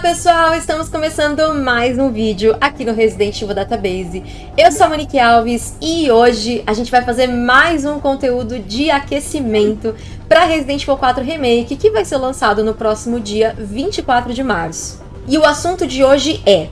pessoal, estamos começando mais um vídeo aqui no Resident Evil Database. Eu sou a Monique Alves e hoje a gente vai fazer mais um conteúdo de aquecimento para Resident Evil 4 Remake, que vai ser lançado no próximo dia 24 de março. E o assunto de hoje é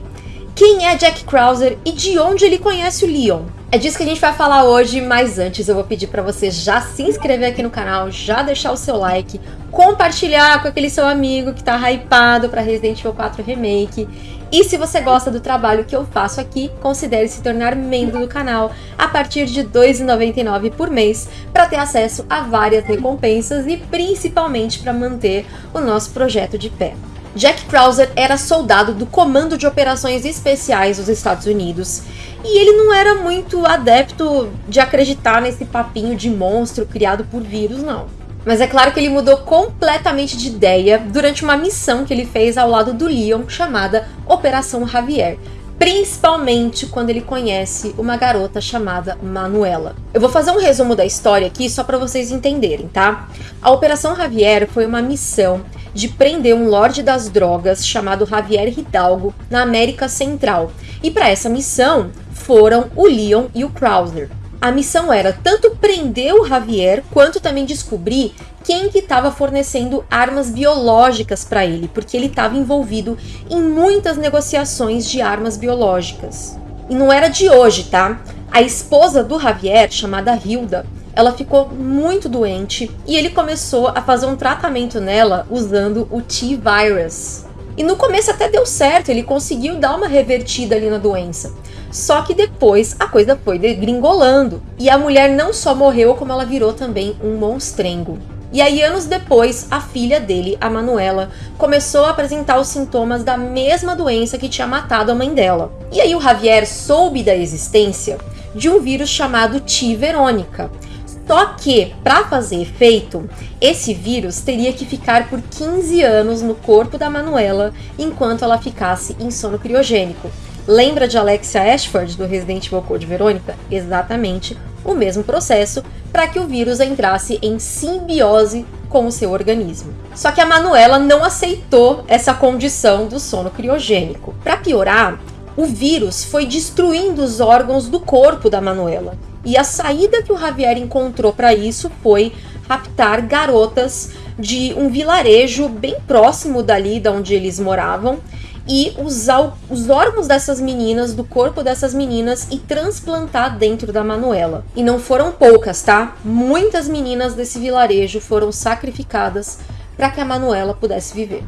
quem é Jack Krauser e de onde ele conhece o Leon? É disso que a gente vai falar hoje, mas antes eu vou pedir para você já se inscrever aqui no canal, já deixar o seu like, compartilhar com aquele seu amigo que tá hypado para Resident Evil 4 Remake. E se você gosta do trabalho que eu faço aqui, considere se tornar membro do canal a partir de R$ 2,99 por mês para ter acesso a várias recompensas e principalmente para manter o nosso projeto de pé. Jack Krauser era soldado do Comando de Operações Especiais dos Estados Unidos e ele não era muito adepto de acreditar nesse papinho de monstro criado por vírus, não. Mas é claro que ele mudou completamente de ideia durante uma missão que ele fez ao lado do Leon chamada Operação Javier, principalmente quando ele conhece uma garota chamada Manuela. Eu vou fazer um resumo da história aqui só para vocês entenderem, tá? A Operação Javier foi uma missão de prender um lorde das drogas chamado Javier Hidalgo na América Central. E para essa missão foram o Leon e o Krauser. A missão era tanto prender o Javier, quanto também descobrir quem que estava fornecendo armas biológicas para ele, porque ele estava envolvido em muitas negociações de armas biológicas. E não era de hoje, tá? A esposa do Javier, chamada Hilda, ela ficou muito doente e ele começou a fazer um tratamento nela usando o T-Virus. E no começo até deu certo, ele conseguiu dar uma revertida ali na doença. Só que depois a coisa foi degringolando. E a mulher não só morreu, como ela virou também um monstrengo. E aí, anos depois, a filha dele, a Manuela, começou a apresentar os sintomas da mesma doença que tinha matado a mãe dela. E aí o Javier soube da existência de um vírus chamado T. Verônica. Só que, para fazer efeito, esse vírus teria que ficar por 15 anos no corpo da Manuela enquanto ela ficasse em sono criogênico. Lembra de Alexia Ashford do Resident Evil Code Verônica? Exatamente o mesmo processo para que o vírus entrasse em simbiose com o seu organismo. Só que a Manuela não aceitou essa condição do sono criogênico. Para piorar, o vírus foi destruindo os órgãos do corpo da Manuela. E a saída que o Javier encontrou para isso foi raptar garotas de um vilarejo bem próximo dali de onde eles moravam e usar os órgãos dessas meninas, do corpo dessas meninas e transplantar dentro da Manuela. E não foram poucas, tá? Muitas meninas desse vilarejo foram sacrificadas para que a Manuela pudesse viver.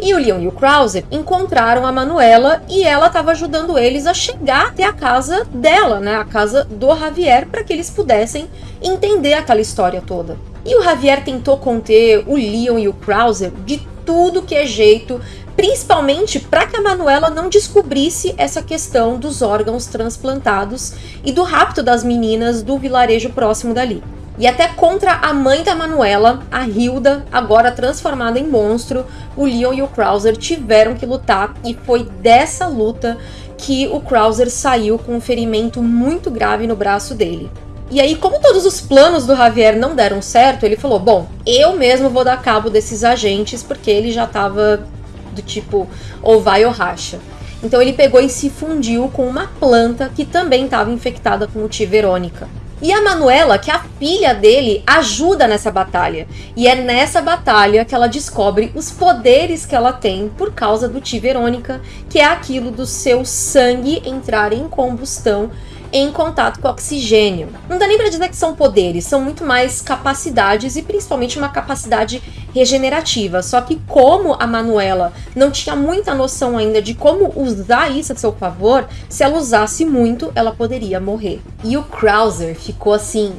E o Leon e o Krauser encontraram a Manuela e ela estava ajudando eles a chegar até a casa dela, né? A casa do Javier, para que eles pudessem entender aquela história toda. E o Javier tentou conter o Leon e o Krauser de tudo que é jeito principalmente para que a Manuela não descobrisse essa questão dos órgãos transplantados e do rapto das meninas do vilarejo próximo dali. E até contra a mãe da Manuela, a Hilda, agora transformada em monstro, o Leon e o Krauser tiveram que lutar e foi dessa luta que o Krauser saiu com um ferimento muito grave no braço dele. E aí, como todos os planos do Javier não deram certo, ele falou, bom, eu mesmo vou dar cabo desses agentes, porque ele já estava do tipo ou vai ou racha. Então ele pegou e se fundiu com uma planta que também estava infectada com o T. Verônica. E a Manuela, que é a filha dele, ajuda nessa batalha. E é nessa batalha que ela descobre os poderes que ela tem por causa do T. Verônica, que é aquilo do seu sangue entrar em combustão em contato com oxigênio. Não dá nem para dizer que são poderes, são muito mais capacidades e principalmente uma capacidade regenerativa. Só que como a Manuela não tinha muita noção ainda de como usar isso a seu favor, se ela usasse muito, ela poderia morrer. E o Krauser ficou assim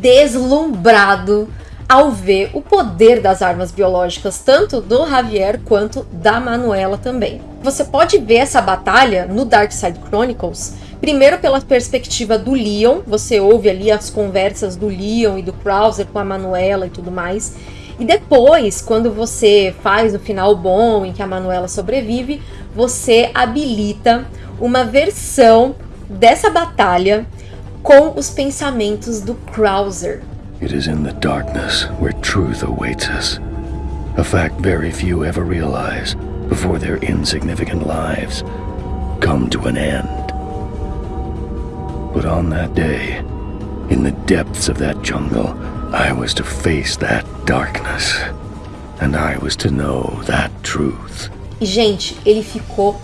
deslumbrado ao ver o poder das armas biológicas, tanto do Javier quanto da Manuela também. Você pode ver essa batalha no Dark Side Chronicles, primeiro pela perspectiva do Leon, você ouve ali as conversas do Leon e do Krauser com a Manuela e tudo mais, e depois, quando você faz o final bom em que a Manuela sobrevive, você habilita uma versão dessa batalha com os pensamentos do Krauser. It is in the darkness where truth awaits us. A fact very few ever realize. before their insignificant lives come to an end. But on that day, in the depths of that jungle, I was to face that darkness. And I was to know that truth. E, gente, ele ficou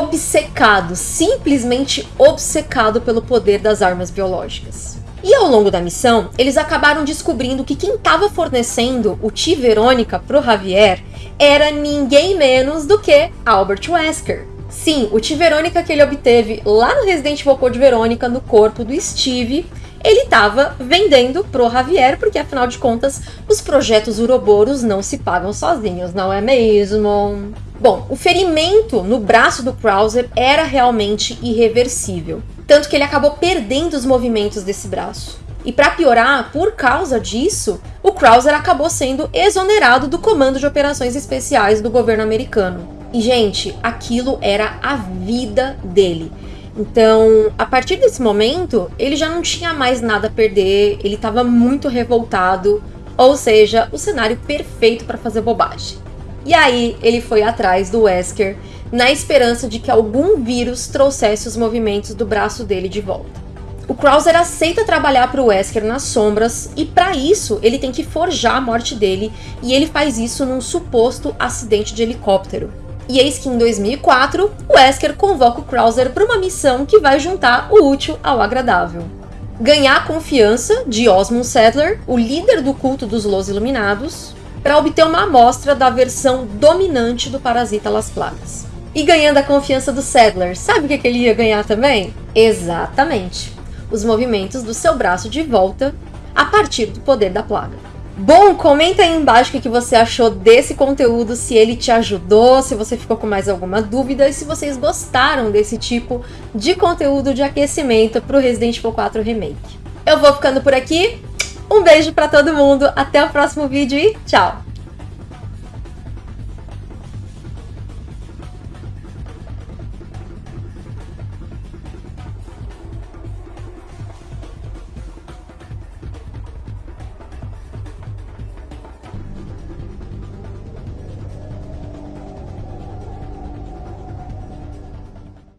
obcecado, simplesmente obcecado pelo poder das armas biológicas. E ao longo da missão, eles acabaram descobrindo que quem estava fornecendo o T Verônica pro Javier era ninguém menos do que Albert Wesker. Sim, o T Verônica que ele obteve lá no Resident Evil Code Verônica no corpo do Steve, ele estava vendendo pro Javier, porque afinal de contas, os projetos uroboros não se pagam sozinhos, não é mesmo? Bom, o ferimento no braço do Krauser era realmente irreversível tanto que ele acabou perdendo os movimentos desse braço. E para piorar, por causa disso, o Krauser acabou sendo exonerado do comando de operações especiais do governo americano. E, gente, aquilo era a vida dele. Então, a partir desse momento, ele já não tinha mais nada a perder, ele estava muito revoltado, ou seja, o cenário perfeito para fazer bobagem. E aí, ele foi atrás do Wesker na esperança de que algum vírus trouxesse os movimentos do braço dele de volta. O Krauser aceita trabalhar para o Wesker nas sombras e para isso ele tem que forjar a morte dele e ele faz isso num suposto acidente de helicóptero. E eis que em 2004, o Wesker convoca o Krauser para uma missão que vai juntar o útil ao agradável. Ganhar a confiança de Osmond Saddler, o líder do culto dos Los Iluminados, para obter uma amostra da versão dominante do parasita Las Plagas e ganhando a confiança do Sadler. Sabe o que ele ia ganhar também? Exatamente, os movimentos do seu braço de volta a partir do poder da plaga. Bom, comenta aí embaixo o que você achou desse conteúdo, se ele te ajudou, se você ficou com mais alguma dúvida e se vocês gostaram desse tipo de conteúdo de aquecimento para o Resident Evil 4 Remake. Eu vou ficando por aqui, um beijo para todo mundo, até o próximo vídeo e tchau!